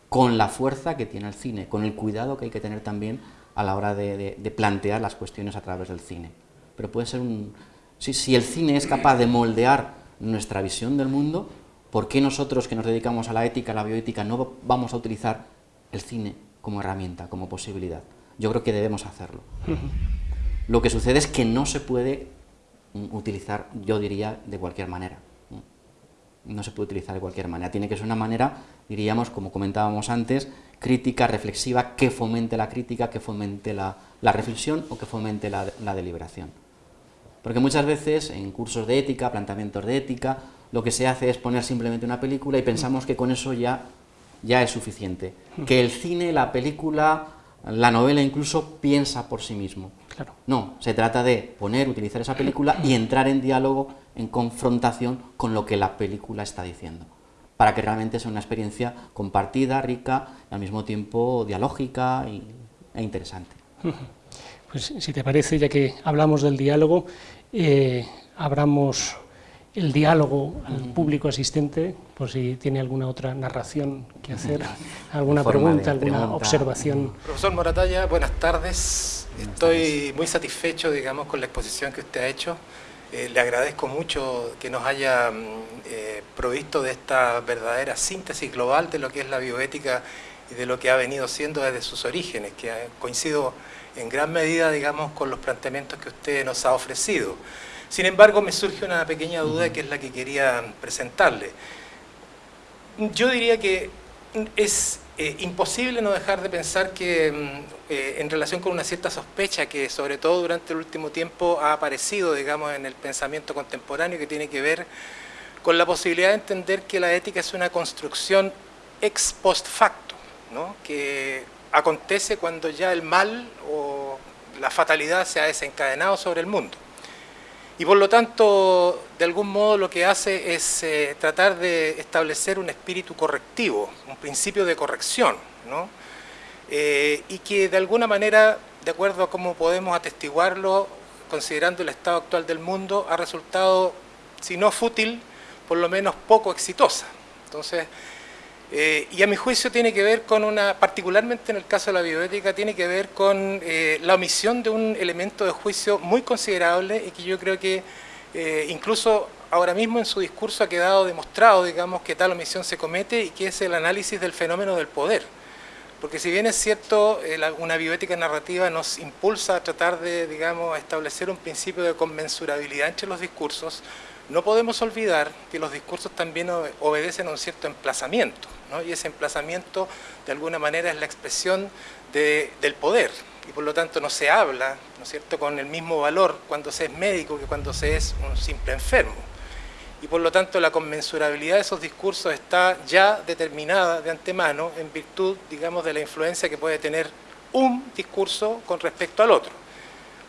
con la fuerza que tiene el cine, con el cuidado que hay que tener también a la hora de, plantear las cuestiones a través del cine. Pero puede ser un... Si, si el cine es capaz de moldear nuestra visión del mundo, ¿por qué nosotros que nos dedicamos a la ética, a la bioética, no vamos a utilizar el cine como herramienta, como posibilidad? Yo creo que debemos hacerlo. Lo que sucede es que no se puede mm, utilizar, yo diría, de cualquier manera. No se puede utilizar de cualquier manera. Tiene que ser una manera, diríamos, como comentábamos antes, crítica, reflexiva, que fomente la crítica, que fomente la, reflexión o que fomente la, deliberación. Porque muchas veces en cursos de ética, planteamientos de ética, lo que se hace es poner simplemente una película y pensamos que con eso ya, ya es suficiente. Que el cine, la película, la novela incluso piensa por sí mismo. Claro. No, se trata de poner, utilizar esa película y entrar en diálogo, en confrontación con lo que la película está diciendo para que realmente sea una experiencia compartida, rica, y al mismo tiempo dialógica e interesante. Pues si te parece, ya que hablamos del diálogo, eh, abramos el diálogo al público asistente, por si tiene alguna otra narración que hacer, alguna pregunta, alguna observación. Profesor Moratalla, buenas tardes. Estoy muy satisfecho, digamos, con la exposición que usted ha hecho. Eh, le agradezco mucho que nos haya mm, eh, provisto de esta verdadera síntesis global de lo que es la bioética y de lo que ha venido siendo desde sus orígenes, que coincido en gran medida, digamos, con los planteamientos que usted nos ha ofrecido. Sin embargo, me surge una pequeña duda que es la que quería presentarle. Yo diría que es eh, imposible no dejar de pensar que mm, eh, en relación con una cierta sospecha que sobre todo durante el último tiempo ha aparecido digamos en el pensamiento contemporáneo que tiene que ver con la posibilidad de entender que la ética es una construcción ex post facto, ¿no? que acontece cuando ya el mal o la fatalidad se ha desencadenado sobre el mundo. Y por lo tanto, de algún modo lo que hace es eh, tratar de establecer un espíritu correctivo, un principio de corrección, ¿no? Eh, y que de alguna manera, de acuerdo a cómo podemos atestiguarlo, considerando el estado actual del mundo, ha resultado, si no fútil, por lo menos poco exitosa. Entonces, Eh, y a mi juicio tiene que ver con una, particularmente en el caso de la bioética, tiene que ver con eh, la omisión de un elemento de juicio muy considerable y que yo creo que eh, incluso ahora mismo en su discurso ha quedado demostrado, digamos, que tal omisión se comete y que es el análisis del fenómeno del poder. Porque si bien es cierto, una bioética narrativa nos impulsa a tratar de, digamos, establecer un principio de conmensurabilidad entre los discursos, no podemos olvidar que los discursos también obedecen a un cierto emplazamiento, y ese emplazamiento de alguna manera es la expresión del poder, y por lo tanto no se habla ¿no es cierto? con el mismo valor cuando se es médico que cuando se es un simple enfermo. Y por lo tanto la conmensurabilidad de esos discursos está ya determinada de antemano en virtud, digamos, de la influencia que puede tener un discurso con respecto al otro.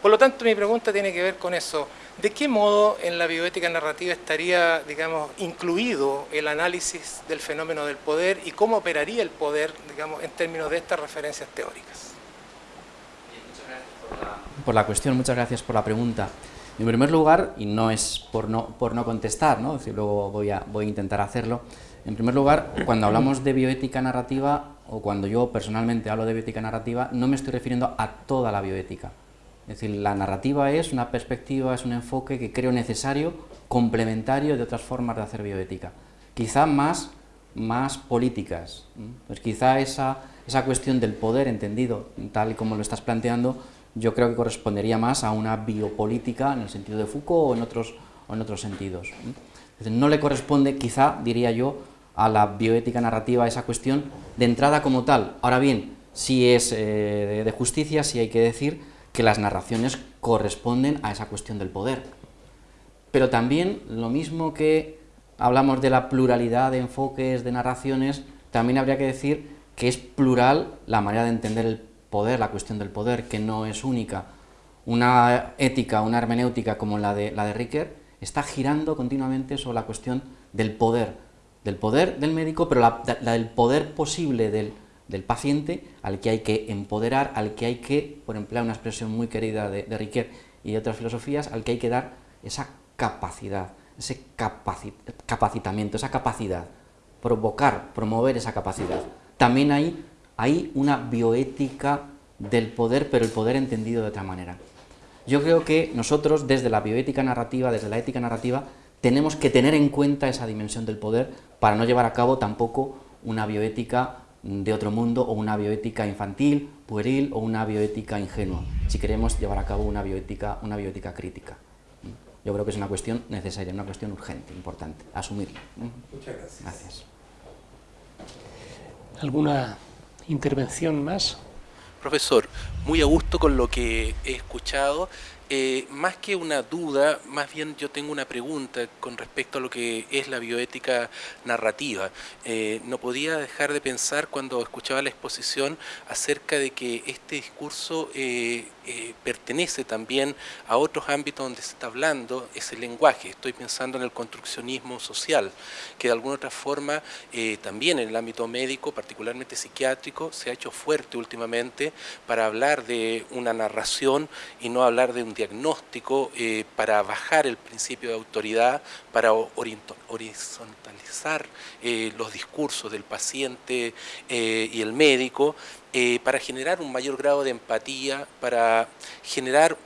Por lo tanto, mi pregunta tiene que ver con eso. ¿De qué modo en la bioética narrativa estaría, digamos, incluido el análisis del fenómeno del poder y cómo operaría el poder, digamos, en términos de estas referencias teóricas? Muchas gracias por la, cuestión, muchas gracias por la pregunta. En primer lugar, y no es por no, por no contestar, ¿no? luego voy a, voy a intentar hacerlo, en primer lugar, cuando hablamos de bioética narrativa, o cuando yo personalmente hablo de bioética narrativa, no me estoy refiriendo a toda la bioética. Es decir, la narrativa es una perspectiva, es un enfoque que creo necesario, complementario de otras formas de hacer bioética. Quizá más, más políticas. Pues quizá esa, esa cuestión del poder entendido, tal y como lo estás planteando, yo creo que correspondería más a una biopolítica en el sentido de Foucault o en otros, o en otros sentidos. no le corresponde, quizá, diría yo, a la bioética narrativa esa cuestión de entrada como tal. Ahora bien, si es eh, de justicia, si hay que decir que las narraciones corresponden a esa cuestión del poder. Pero también, lo mismo que hablamos de la pluralidad de enfoques, de narraciones, también habría que decir que es plural la manera de entender el poder, la cuestión del poder, que no es única. Una ética, una hermenéutica como la de, la de Ricker, está girando continuamente sobre la cuestión del poder, del poder del médico, pero la del poder posible del, del paciente al que hay que empoderar, al que hay que, por emplear una expresión muy querida de, de y otras filosofías, al que hay que dar esa capacidad, ese capacitamiento, esa capacidad, provocar, promover esa capacidad. También hay, hay una bioética del poder, pero el poder entendido de otra manera. Yo creo que nosotros, desde la bioética narrativa, desde la ética narrativa, tenemos que tener en cuenta esa dimensión del poder para no llevar a cabo tampoco una bioética de otro mundo o una bioética infantil, pueril o una bioética ingenua, si queremos llevar a cabo una bioética, una bioética crítica. Yo creo que es una cuestión necesaria, una cuestión urgente, importante, asumirla. Muchas gracias. Gracias. ¿Alguna intervención más? Profesor, muy a gusto con lo que he escuchado. Eh, más que una duda, más bien yo tengo una pregunta con respecto a lo que es la bioética narrativa. Eh, no podía dejar de pensar cuando escuchaba la exposición acerca de que este discurso eh, pertenece también a otros ámbitos donde se está hablando ese lenguaje. Estoy pensando en el construccionismo social, que de alguna otra forma también en el ámbito médico, particularmente psiquiátrico, se ha hecho fuerte últimamente para hablar de una narración y no hablar de un diagnóstico eh, para bajar el principio de autoridad, para horizontalizar eh, los discursos del paciente eh, y el médico, para generar un mayor grado de empatía, para generar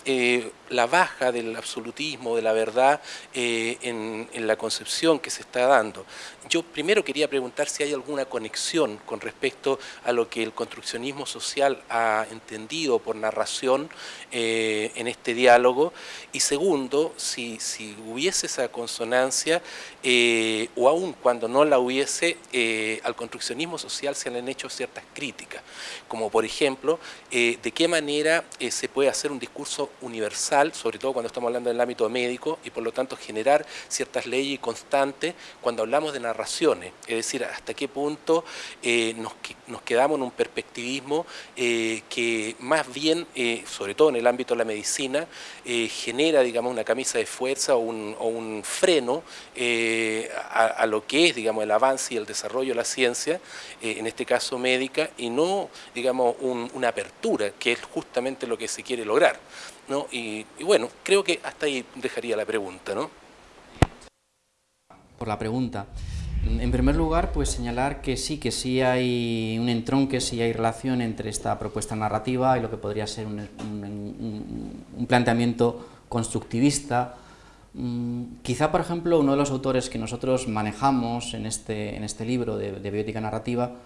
la baja del absolutismo, de la verdad en, en la concepción que se está dando. Yo primero quería preguntar si hay alguna conexión con respecto a lo que el construccionismo social ha entendido por narración eh, en este diálogo y segundo, si, si hubiese esa consonancia eh, o aún cuando no la hubiese, eh, al construccionismo social se le han hecho ciertas críticas, como por ejemplo, de qué manera se puede hacer un discurso universal, sobre todo cuando estamos hablando del ámbito médico y por lo tanto generar ciertas leyes constantes cuando hablamos de narración es decir, hasta qué punto eh, nos, quedamos en un perspectivismo eh, que más bien, eh, sobre todo en el ámbito de la medicina, genera digamos, una camisa de fuerza o un, freno a, lo que es digamos, el avance y el desarrollo de la ciencia, en este caso médica, y no digamos, una apertura, que es justamente lo que se quiere lograr. ¿No? Y, bueno, creo que hasta ahí dejaría la pregunta. ¿no? Por la pregunta. En primer lugar, pues señalar que sí, que sí hay un entronque, sí hay relación entre esta propuesta narrativa y lo que podría ser un, planteamiento constructivista. Mm, quizá, por ejemplo, uno de los autores que nosotros manejamos en este, en este libro de, de bioética narrativa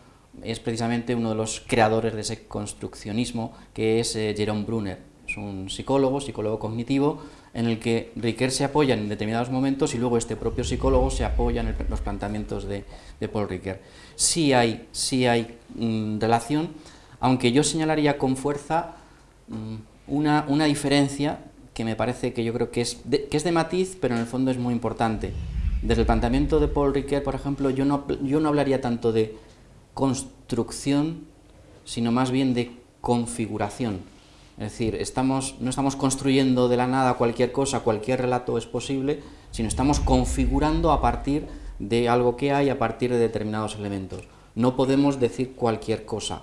es precisamente uno de los creadores de ese construccionismo, que es eh, Jerome Brunner. Un psicólogo, psicólogo cognitivo, en el que Riquet se apoya en determinados momentos y luego este propio psicólogo se apoya en los planteamientos de, Paul Riquet. Sí hay, sí hay mm, relación, aunque yo señalaría con fuerza mm, una, una, diferencia que me parece que yo creo que es, de, que es de matiz, pero en el fondo es muy importante. Desde el planteamiento de Paul Riquet, por ejemplo, yo no, yo no hablaría tanto de construcción, sino más bien de configuración. Es decir, no estamos construyendo de la nada cualquier cosa, cualquier relato es posible, sino estamos configurando a partir de algo que hay, a partir de determinados elementos. No podemos decir cualquier cosa.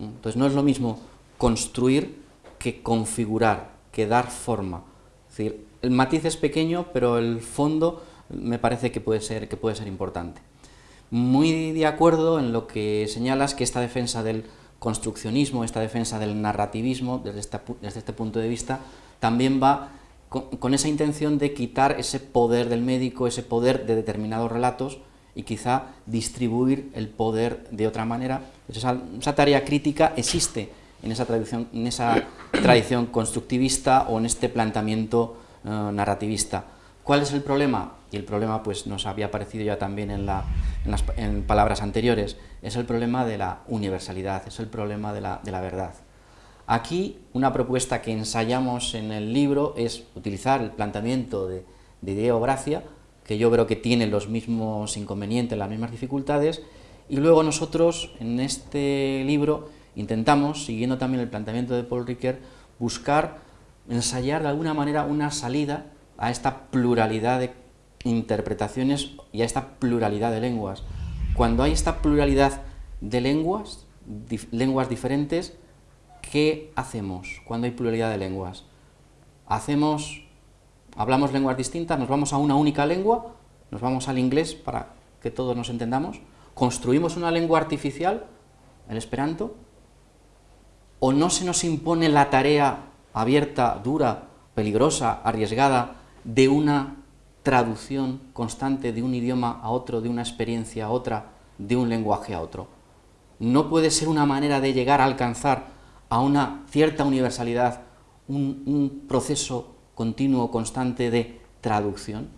Entonces no es lo mismo construir que configurar, que dar forma. Es decir, el matiz es pequeño, pero el fondo me parece que puede ser, que puede ser importante muy de acuerdo en lo que señalas que esta defensa del construccionismo, esta defensa del narrativismo, desde este, desde este punto de vista, también va con, esa intención de quitar ese poder del médico, ese poder de determinados relatos y quizá distribuir el poder de otra manera. Esa, esa tarea crítica existe en esa, tradición, en esa tradición constructivista o en este planteamiento eh, narrativista. ¿Cuál es el problema? Y el problema pues, nos había aparecido ya también en, las palabras anteriores, es el problema de la universalidad, es el problema de la, verdad. Aquí una propuesta que ensayamos en el libro es utilizar el planteamiento de, de ideogracia, que yo creo que tiene los mismos inconvenientes, las mismas dificultades, y luego nosotros en este libro intentamos, siguiendo también el planteamiento de Paul Ricoeur, buscar, ensayar de alguna manera una salida a esta pluralidad de interpretaciones y a esta pluralidad de lenguas. Cuando hay esta pluralidad de lenguas, lenguas diferentes, ¿qué hacemos cuando hay pluralidad de lenguas? Hacemos, hablamos lenguas distintas, nos vamos a una única lengua, nos vamos al inglés para que todos nos entendamos, construimos una lengua artificial, el esperanto, o no se nos impone la tarea abierta, dura, peligrosa, arriesgada, de una traducción constante de un idioma a otro, de una experiencia a otra, de un lenguaje a otro. No puede ser una manera de llegar a alcanzar a una cierta universalidad, un, proceso continuo, constante de traducción.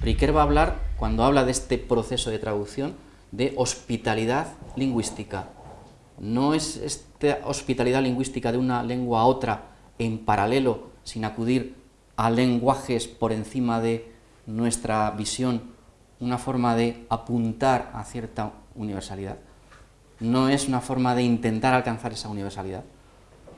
Riquet va a hablar, cuando habla de este proceso de traducción, de hospitalidad lingüística. No es esta hospitalidad lingüística de una lengua a otra en paralelo, sin acudir a lenguajes por encima de nuestra visión, una forma de apuntar a cierta universalidad. No es una forma de intentar alcanzar esa universalidad.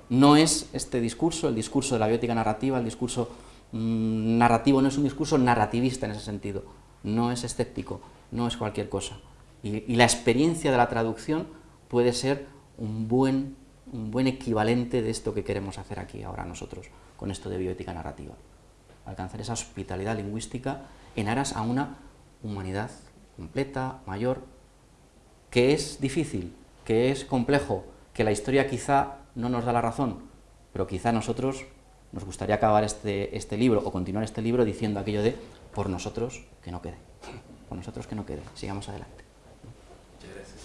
No es este discurso, el discurso de la biótica narrativa, el discurso mm, narrativo, no es un discurso narrativista en ese sentido, no es escéptico, no es cualquier cosa. Y, la experiencia de la traducción puede ser un buen, un buen equivalente de esto que queremos hacer aquí ahora nosotros con esto de bioética narrativa. Alcanzar esa hospitalidad lingüística en aras a una humanidad completa, mayor, que es difícil, que es complejo, que la historia quizá no nos da la razón, pero quizá nosotros nos gustaría acabar este, este libro o continuar este libro diciendo aquello de por nosotros que no quede, por nosotros que no quede, sigamos adelante. Muchas gracias.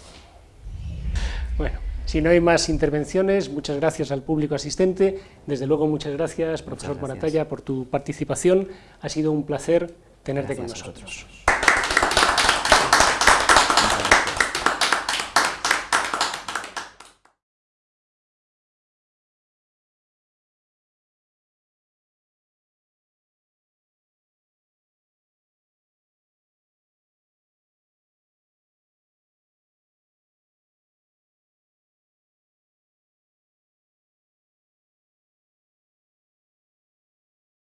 Bueno. Si no hay más intervenciones, muchas gracias al público asistente. Desde luego, muchas gracias, profesor Moratalla, por tu participación. Ha sido un placer tenerte con nosotros.